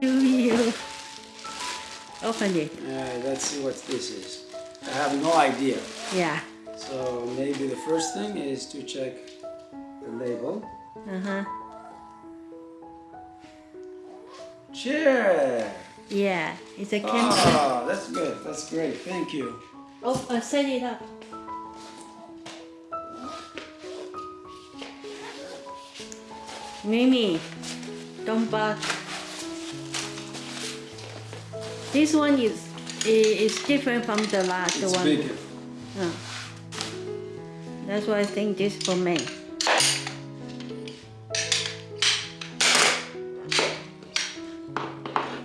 Do you open it? Alright, let's see what this is. I have no idea. Yeah. So maybe the first thing is to check the label. Uh huh. Chair! Yeah. It's a camera. Oh, that's good. That's great. Thank you. Oh, uh, set it up. Mimi, don't bark. This one is is different from the last It's one. bigger. Uh. That's why I think this for me.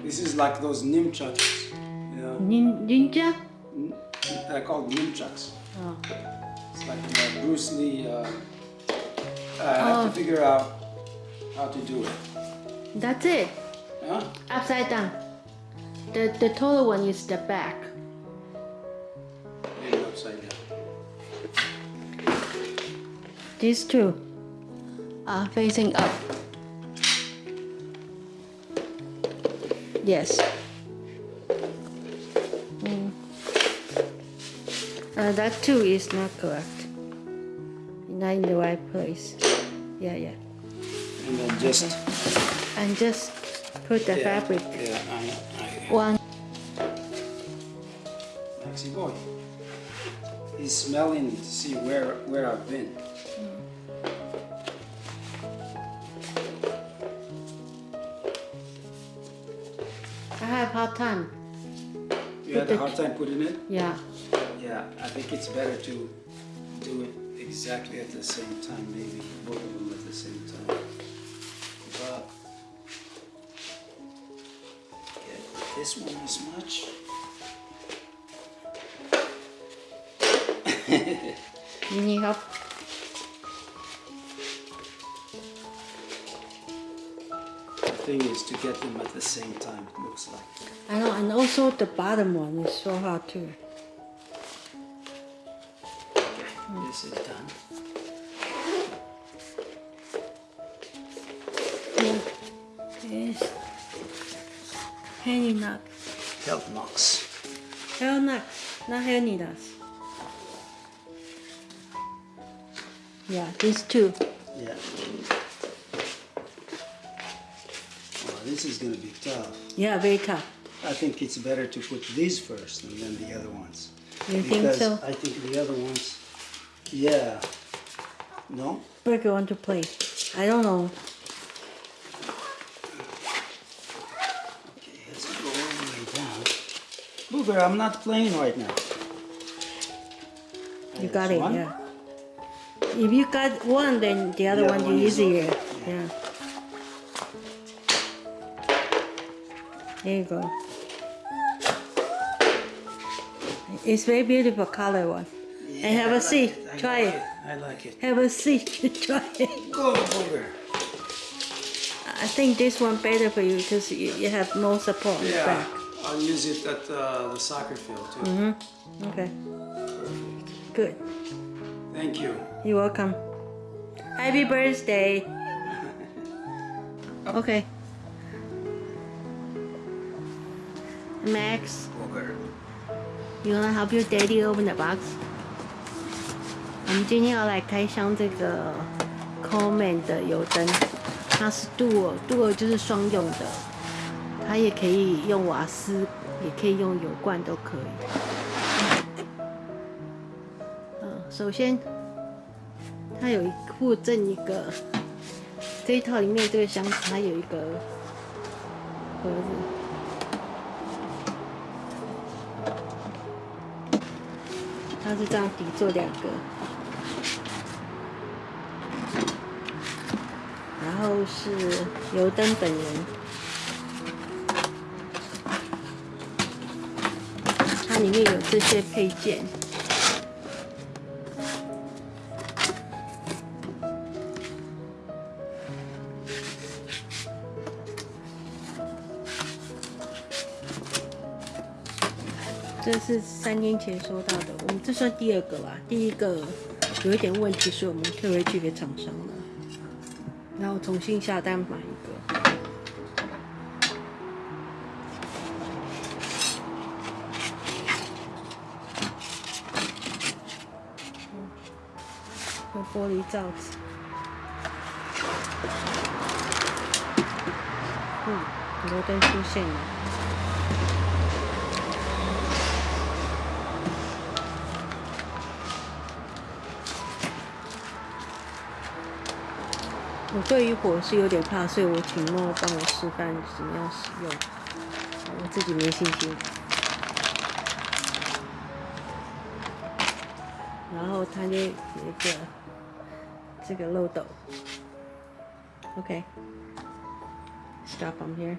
This is like those nimchucks. You know, Nin- Ninja? they're called nimchucks. Oh. It's like uh, Bruce Lee. Uh, I have Oh. to figure out how to do it. That's it. Huh? Upside down. The the taller one is the back. Maybe upside down. These two are facing up. Yes. Mm. Uh, that too is not correct. Not in the right place. Yeah, yeah. And then just And just put the yeah, fabric Yeah, one. Maxi boy. He's smelling to see where where I've been. I have hard time. You had a hard time putting it. Yeah. Yeah, I think it's better to do it exactly at the same time, maybe both of them at the same time. This one as much. You need help? The thing is to get them at the same time, it looks like. I know, and also the bottom one is so hard too. Okay, this is done. Health knocks. Hair knock, not needles. Yeah, these two. Yeah. Well, this is gonna be tough. Yeah, very tough. I think it's better to put these first and then the other ones. You think so? I think the other ones, yeah. No? Burger want to play. I don't know. Okay, let's go all the way down. Booger, I'm not playing right now. You There's got it, one. yeah. If you got one, then the other The one other one is easier. okay. Yeah. There you go. It's very beautiful color one. Yeah, and have I a like seat. it, Try like it. I like it. Have a seat. Try it. Go, Booger. I think this one better for you because you, you have more support on the Yeah, back. I'll use it at uh, the soccer field too. Mm-hmm. Okay, Perfect. good. Thank you. You're welcome. Happy birthday. Okay. Max, Booger. you wanna help your daddy open the box? 我们今天要来开箱这个 Coleman 的油灯，它是 Duo，Duo 就是双用的， 它也可以用瓦斯，也可以用油罐都可以。首先它有一附赠一个，这一套里面这个箱子它有一个盒子，它是这样底座两个，然后是油灯本人，里面有这些配件。这是三年前收到的，我们这算第二个吧。第一个有一点问题，所以我们退回去给厂商了，然后重新下单买一个。玻璃罩子。嗯，油灯出现了。我对于火是有点怕，所以我请莫帮我示范怎么样使用，我自己没信心。然后它就有一个这个漏斗，OK，stop from here。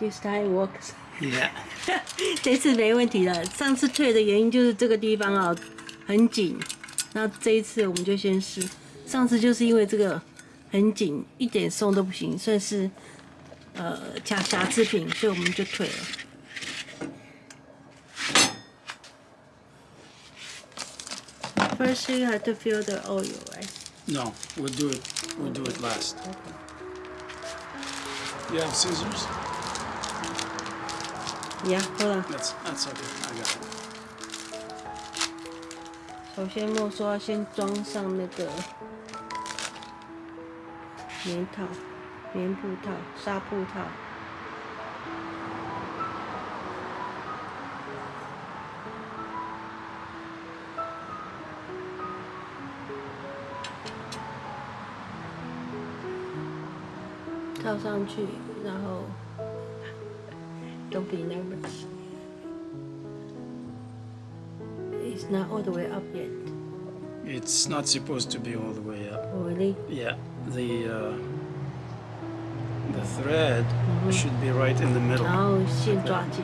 This time works。Yeah. 这次没问题了。上次退的原因就是这个地方啊很紧，那这一次我们就先试。上次就是因为这个很紧，一点松都不行，算是呃瑕瑕疵品，所以我们就退了。First you have to fill the oil, right? No, we'll do it. We'll do it last. You have scissors? Yeah, hold on. That's that's okay. I got it. 首先莫说要先装上那个棉套、棉布套、纱布套。 套上去，然后 Don't be nervous. It's not all the way up yet. It's not supposed to be all the way up. Oh, really? Yeah, the uh, the thread should be right in the middle. 然后线抓紧，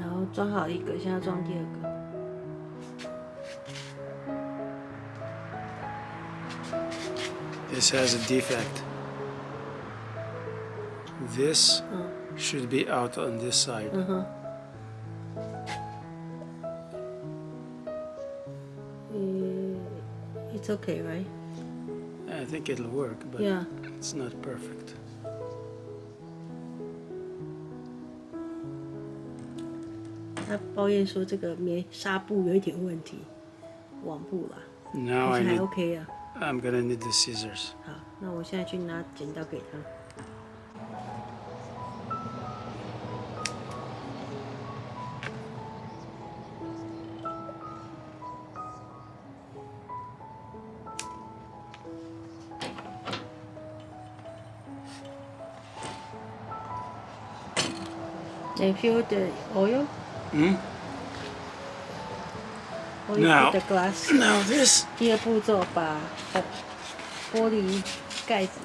然后装好一个，现在装第二个。 This has a defect. This should be out on this side. 嗯哼。嗯，It's okay, right? I think it'll work, but Yeah. it's not perfect. 他抱怨说这个棉纱布有一点问题，网布啦，Now 但是还 need. OK 啊。I'm gonna need the scissors. 好，那我现在去拿剪刀给他。They fill the oil 嗯。now now this 第二步骤把玻璃盖子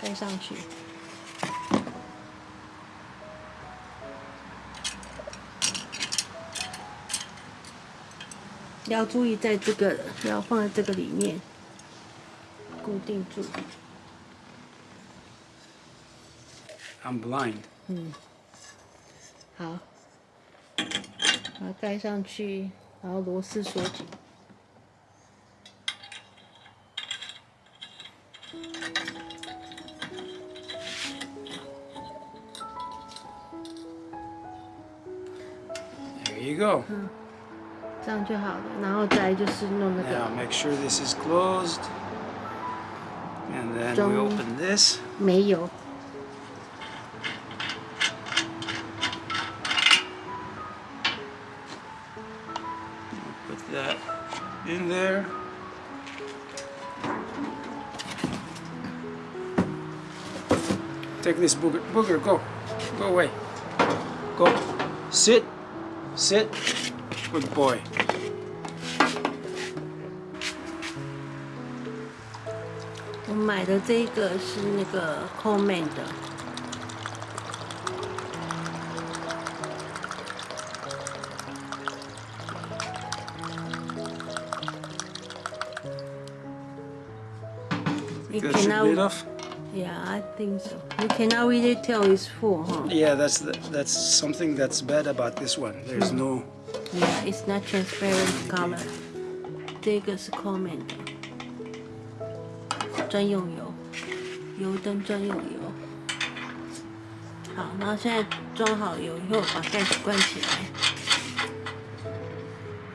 盖上去，要注意在这个要放在这个里面固定住。I'm blind。嗯。好，把它盖上去，然后螺丝锁紧。There you go. 这样就好了。然后再来就是弄那 Now 个 make sure this is closed. And then we open this. 煤油。in there. Take this booger. Booger, go. Go away. Go. Sit. Sit. Good boy. 我买的这个是那个 Coleman 的， enough. Yeah, I think so. You cannot really tell it's full, huh? Yeah, that's the, that's something that's bad about this one. There's no. Yeah, it's not transparent color. 这个是 Coleman 的专用油，油灯专用油。好，然后现在装好油以后，把盖子关起来。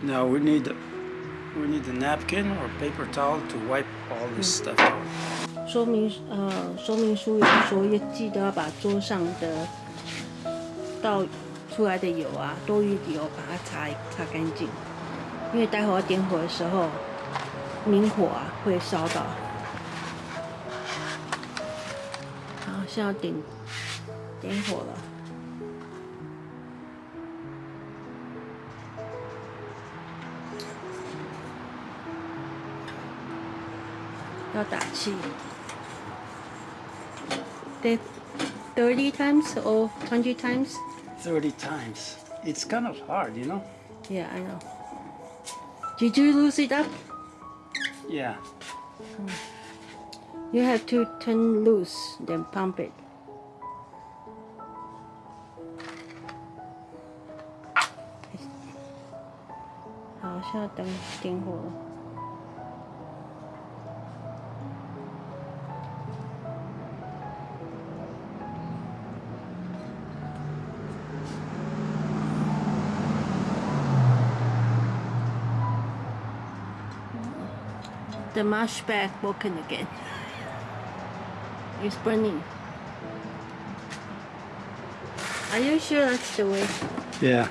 Now we need we need a napkin or paper towel to wipe all this stuff out. 说明呃，说明书有说要记得要把桌上的倒出来的油啊，多余的油把它擦擦干净，因为待会要点火的时候，明火啊会烧到。好，现在点点火了。要打气。They thirty times or twenty times? Thirty times. It's kind of hard, you know. Yeah, I know. Did you lose it up? Yeah. You have to turn loose, then pump it. 好，现在等点火了。 The mash bag broken again. It's burning. Are you sure that's the way? Yeah.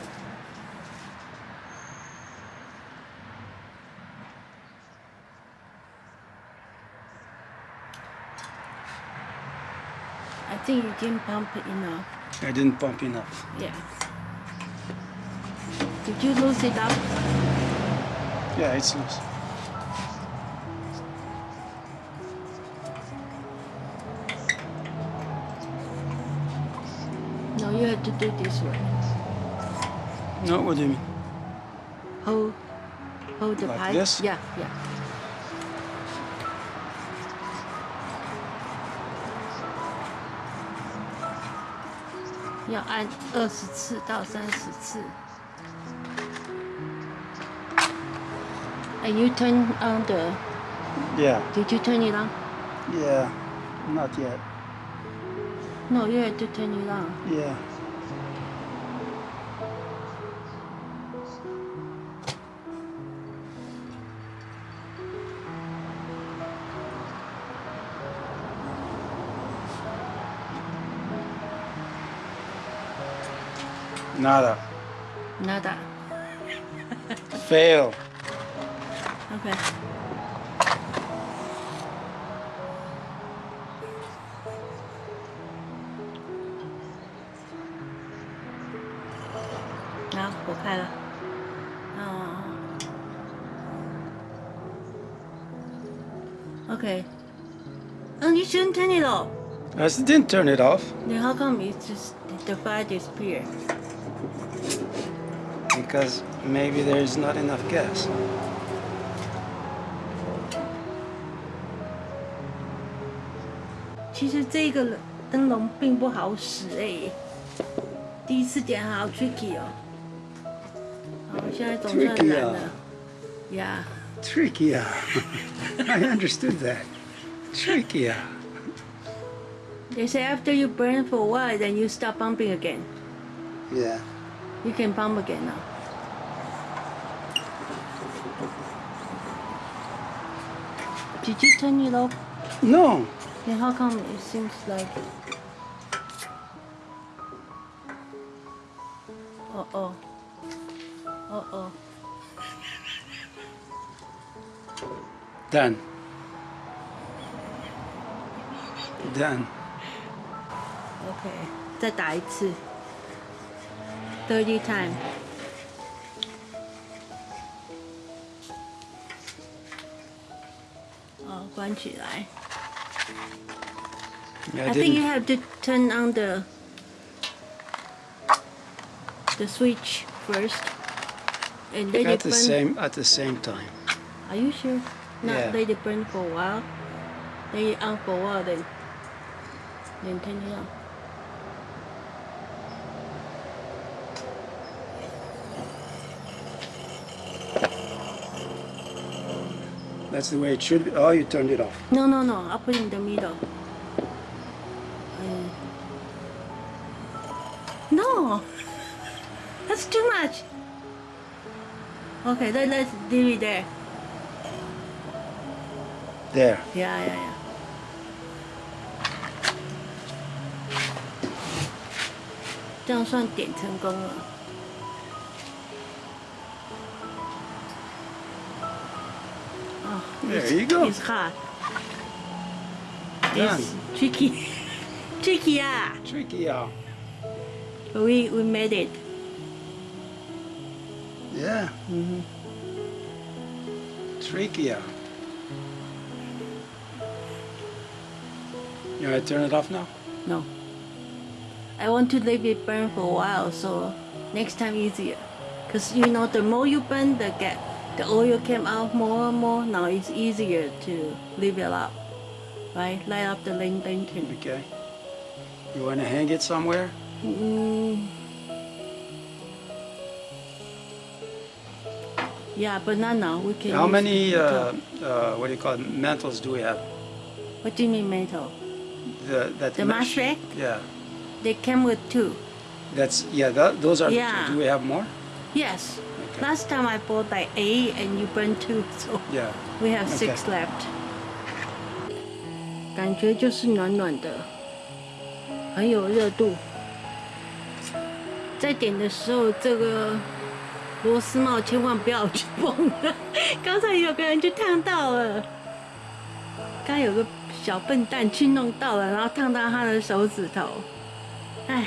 I think you didn't pump it enough. I didn't pump enough. Yeah. Did you lose it up? Yeah, it's loose. No, you have to do this way. No, what do you mean? Hold, hold the Like pipe. this? Yeah, yeah. 要按二十次到三十次。And you turn on the. Yeah. Did you turn it on? Yeah. Not yet. No, you have to turn it on. Yeah. Nada. Nada. Fail. Okay. Okay. Oh, you shouldn't turn it off. I didn't turn it off Then how come it's just the fire disappeared? because maybe there's not enough gas. 其实这个灯笼并不好使哎、第一次点好 tricky 哦。好，现在总算 Tricky 燃了啊。 Yeah. Tricky. yeah. I understood that. Tricky. yeah. They say after you burn for a while, then you stop pumping again. Yeah. You can pump again now. Did you turn it off? No. Then how come it seems like? Uh-oh. Uh oh. Done. Done. OK，再打一次，thirty time。哦，关起来。 Yeah, I I think you didn't. have to turn on the the switch first, and let At it the burn. same at the same time. Are you sure? Not Yeah. it burn for a while. then you on for a while, then then turn it on. That's the way it should be. Oh, you turned it off. No, no, no. I'll put it in the middle. Uh, no, that's too much. Okay, then let's leave it there there. Yeah, yeah, yeah. This is. Oh, there you go. It's hard. Done. It's tricky. tricky, yeah. Tricky, yeah. We, we made it. Yeah. Mm -hmm. Tricky, yeah. You want to turn it off now? No. I want to leave it burn for a while, so next time easier. Cause you know, the more you burn, the get the oil came out more and more. Now it's easier to leave it up, right? Light up the lantern. Okay. You want to hang it somewhere? Mm. Yeah, but not now. We can. How many, uh, uh, what do you call it, mantles do we have? What do you mean metal? The, that The mesh? mash rack? Yeah. They came with two. That's, yeah, that, those are, the two. Yeah. do we have more? Yes. Okay. Last time I bought like eight, and you burned two, so. Yeah. We have six Okay. left. 感觉就是暖暖的，很有热度。在点的时候，这个螺丝帽千万不要去碰它。刚才有个人就烫到了，刚有个小笨蛋去弄到了，然后烫到他的手指头，哎。